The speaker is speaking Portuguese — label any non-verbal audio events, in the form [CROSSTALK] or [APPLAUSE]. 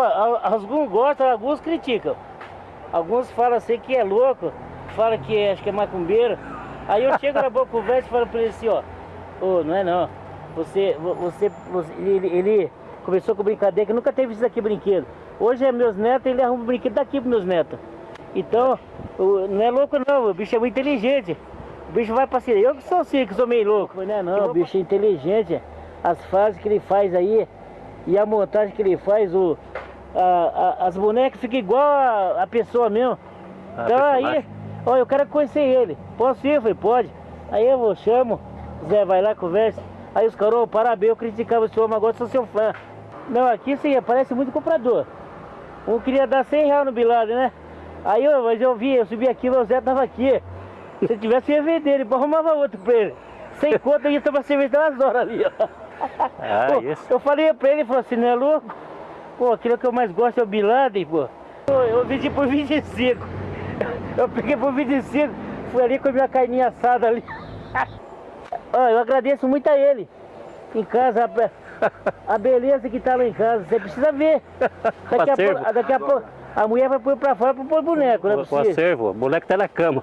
Alguns gostam, alguns criticam. Alguns falam assim que é louco, falam que é- acho que é macumbeiro. Aí eu chego na boa conversa e falo pra ele assim, ó, ô, não é não. Você, vo- você, você- ele, ele começou com brincadeira, que nunca teve isso aqui brinquedo. Hoje é meus netos, ele arruma brinquedo daqui pros meus netos. Então, não é louco não, o bicho é muito inteligente. O bicho vai pra cima. Eu que sou assim, que sou meio louco. Não é não, o bicho é inteligente. As fases que ele faz aí e a montagem que ele faz, o, a- a- as bonecas ficam igual a, a pessoa mesmo. Ah, então aí, personagem. ó, eu quero conhecer ele. Posso ir? Eu falei, pode. Aí eu vou, chamo, Zé vai lá, conversa. Aí os caras, ô, parabéns, eu criticava o senhor, mas agora sou seu fã. Não, aqui sim, aparece muito comprador. Um queria dar 100 reais no Bilado, né? Aí eu, mas eu vi, eu subi aqui, o Zé tava aqui. Se tivesse, eu ia vender ele, arrumava outro pra ele. Sem conta, eu ia tomar cerveja umas horas ali, ó. [LAUGHS] Ah, Pô, isso. Eu falei pra ele, ele falou assim, não é louco? Pô, aquilo que eu mais gosto é o Bilade, pô. Pô, Eu vendi por 25. [LAUGHS] Eu peguei por 25, fui ali com a minha carninha assada ali. [LAUGHS] Ó, eu agradeço muito a ele. Em casa, a, [LAUGHS] a beleza que tá lá em casa, você precisa ver. Daqui a pouco, daqui a pouco, a mulher vai pôr pra fora pra pôr boneco, não é O, o acervo, o moleque tá na cama.